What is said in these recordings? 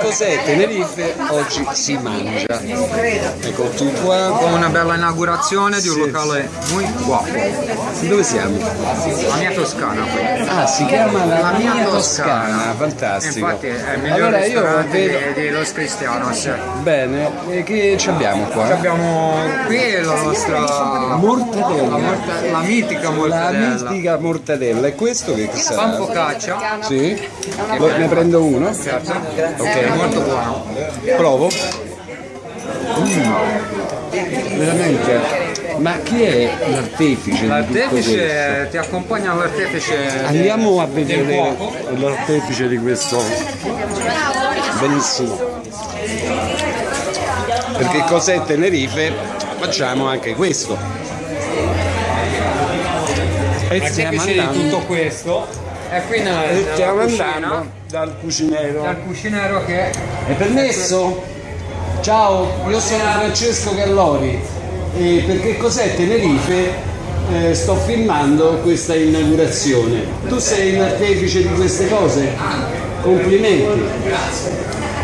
cos'è Tenerife? Oggi si mangia. Ecco tu qua. Con una bella inaugurazione di un locale muy guapo. Dove siamo? La mia Toscana. Ah, si chiama La, La Mia Toscana, Toscana. fantastico. Infatti è il miglior allora io ristorante vedo... di, di Los Cristianos. Bene, e che ci abbiamo qua? Abbiamo qui la nostra Mortadella. la, la mitica La mortadella. mitica mortadella. E questo che Pan sarà? focaccia. Sì? Ne prendo uno? Certo. Ok. È molto buono. Provo. Mm, veramente. Ma chi è l'artefice di tutto questo? L'artefice ti accompagna l'artefice Andiamo a vedere l'artefice di questo. Benissimo. Perché cos'è Tenerife? Facciamo anche questo. E stiamo andando, tutto questo è qui nella, e nella stiamo cucina, andando dal cucinero. dal cucinero che È permesso? Ciao, io sono Francesco Gallori e perché cos'è Tenerife? Eh, sto filmando questa inaugurazione. Tu sei l'artefice di queste cose? Complimenti.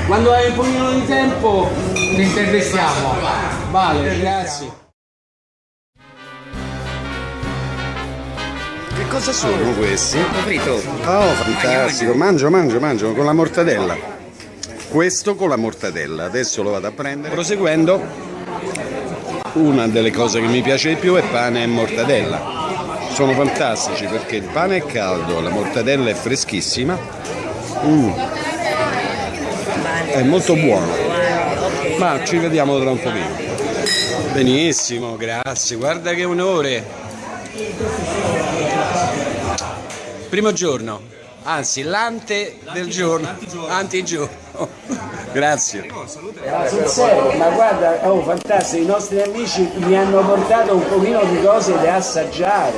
Quando hai un pochino di tempo, ti intervistiamo. vale, grazie. Cosa sono questi? Frito. Oh, fantastico, mangio, mangio, mangio con la mortadella. Questo con la mortadella, adesso lo vado a prendere. Proseguendo, una delle cose che mi piace di più è pane e mortadella. Sono fantastici perché il pane è caldo, la mortadella è freschissima. Mm. È molto buono. Ma ci vediamo tra un pochino. Benissimo, grazie. Guarda che onore. Primo giorno, anzi l'ante del giorno, antigiorno. Grazie. sul serio, ma guarda, oh fantastico, i nostri amici mi hanno portato un pochino di cose da assaggiare.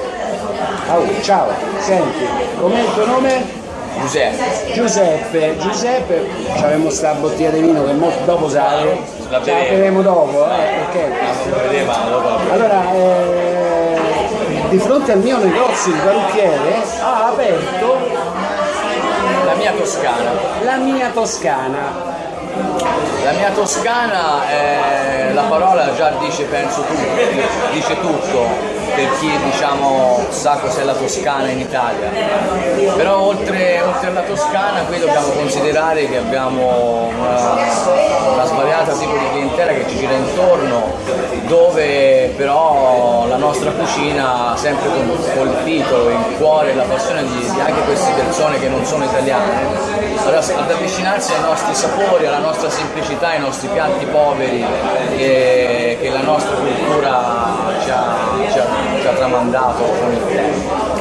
Oh, ciao, senti, com'è il tuo nome? Giuseppe, Giuseppe, Giuseppe, abbiamo sta bottiglia di vino che molto dopo sale, La beremo. dopo, eh, dopo. Allora, eh, di fronte al mio negozio il parrucchiere ha aperto La mia Toscana. la mia Toscana. La mia Toscana, è- la parola già dice penso tutto, dice tutto per chi diciamo sa cos'è la Toscana in Italia. Però oltre, oltre alla Toscana qui dobbiamo considerare che abbiamo una, una svariata tipo di clientela che ci gira intorno, dove però nostra cucina sempre col- colpito il cuore la passione di, di anche queste persone che non sono italiane ad avvicinarsi ai nostri sapori, alla nostra semplicità, ai nostri piatti poveri che, che la nostra cultura ci ha, ci ha- ci ha tramandato con il tempo.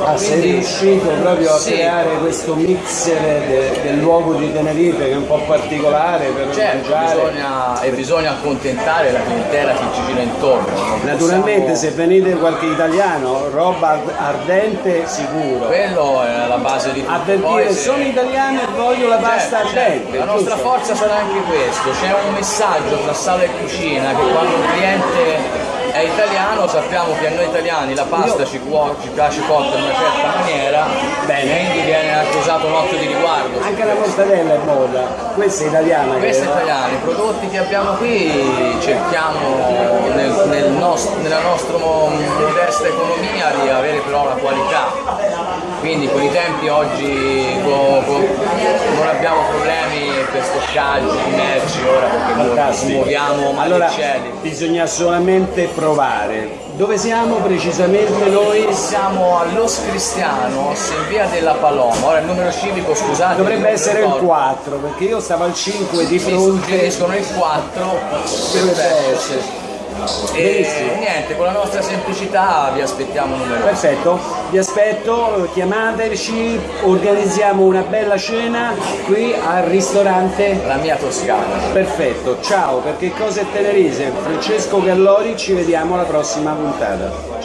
Ah, sei riuscito proprio a Sì. creare questo mixer de- del luogo di Tenerife che è un po' particolare per Certo, mangiare. bisogna, e bisogna accontentare la clientela che ci gira intorno. Naturalmente se possiamo- venite qualche italiano, roba ard- ardente sicuro. Quello è la base di tutto. A dire se- sono italiano e voglio la pasta Certo, certo. ardente. La nostra forza sarà anche questo, c'è un messaggio tra sala e cucina che quando un cliente è italiano sappiamo che a noi italiani la pasta ci, cuo- ci piace cotta in una certa maniera, bene, quindi viene anche usato un occhio di riguardo. Anche la mortadella è moda, questa è italiana. Questi credo. italiani, i prodotti che abbiamo qui cerchiamo nel- nel nost- nella nostra mo- modesta economia di avere però la qualità. Quindi con i tempi oggi non abbiamo problemi per stoccaggio di merci ora perché Fantastico. muoviamo mani Allora, bisogna solamente provare. Dove siamo precisamente noi? Siamo a Los Cristianos in via della Paloma. Ora il numero civico scusate. Dovrebbe essere il ricordo. 4, perché io stavo al 5 di Mi fronte. suggeriscono il 4 Dovrebbe essere. E niente, con la nostra semplicità vi aspettiamo numerosi. Perfetto, vi aspetto, chiamateci, organizziamo una bella cena qui al ristorante. La mia Toscana. Perfetto, ciao, perché cosa è Tenerife? Francesco Gallori, ci vediamo alla prossima puntata.